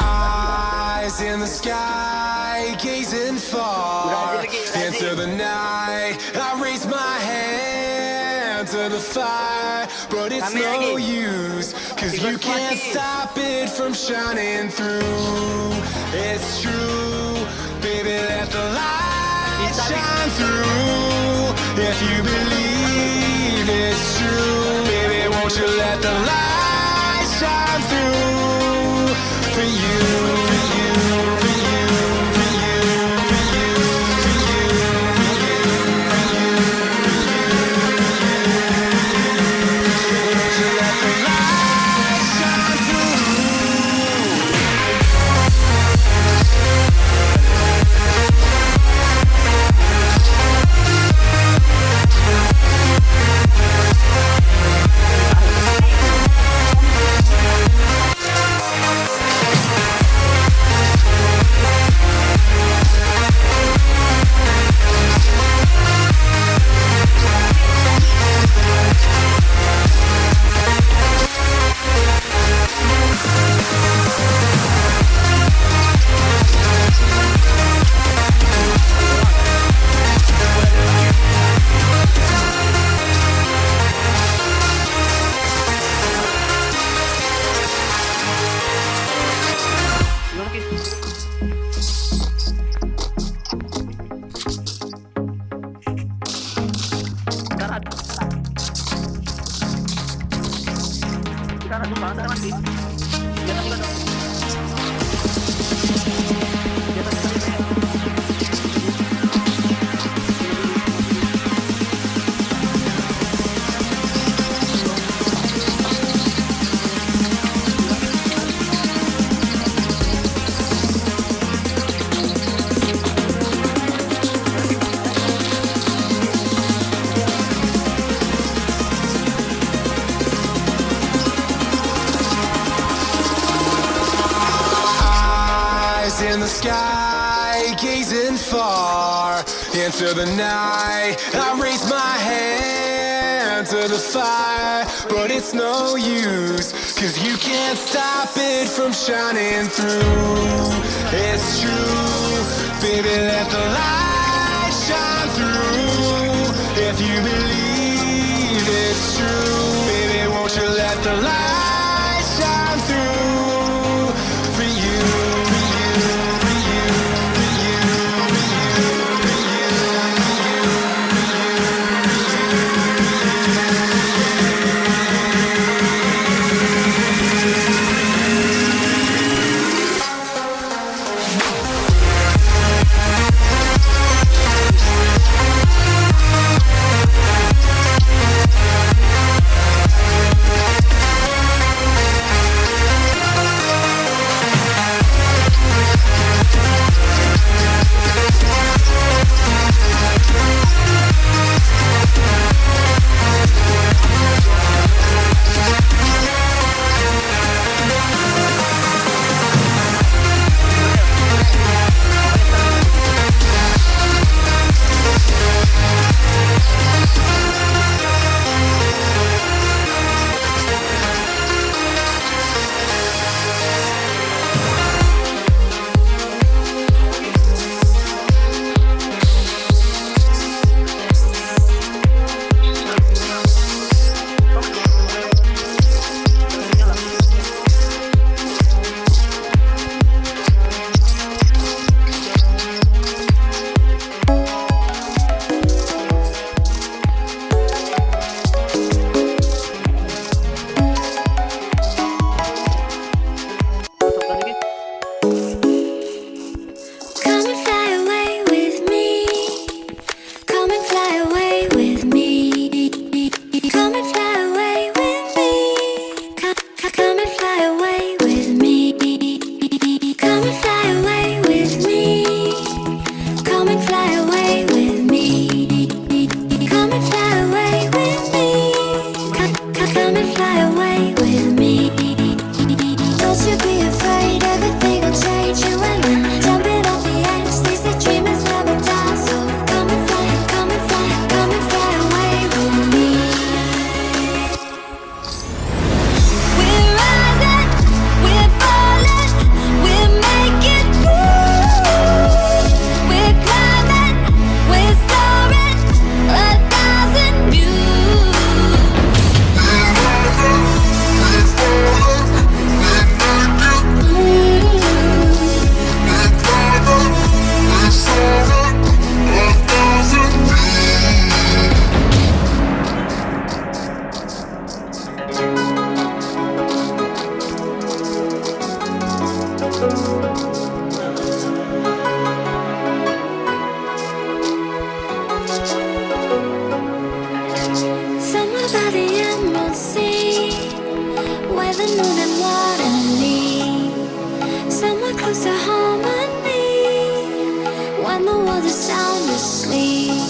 Eyes in the sky, gazing far into the night. I raise my hand to the fire, but it's no use, cause you can't stop it from shining through. It's true, baby, let the light shine through. If you believe it's true, baby, won't you let the light shine Cara, não passa, não é gazing far into the night. I raise my hand to the fire, but it's no use, cause you can't stop it from shining through. It's true, baby, let the light shine through. If you believe it's true, baby, won't you let the light and fly away with me. the moon and water Somewhere harmony When the world is sound asleep.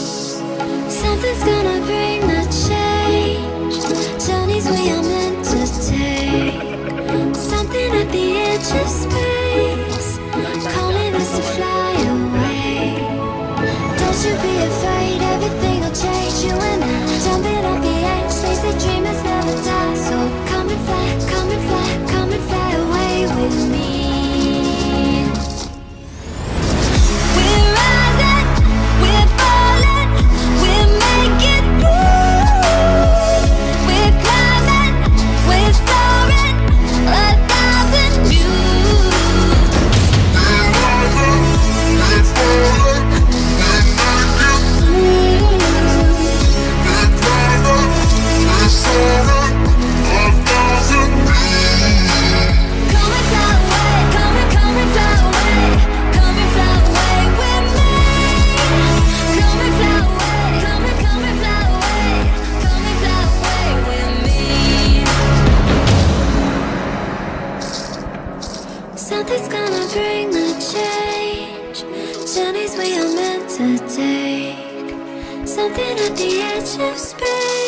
Something's gonna bring the edge of space.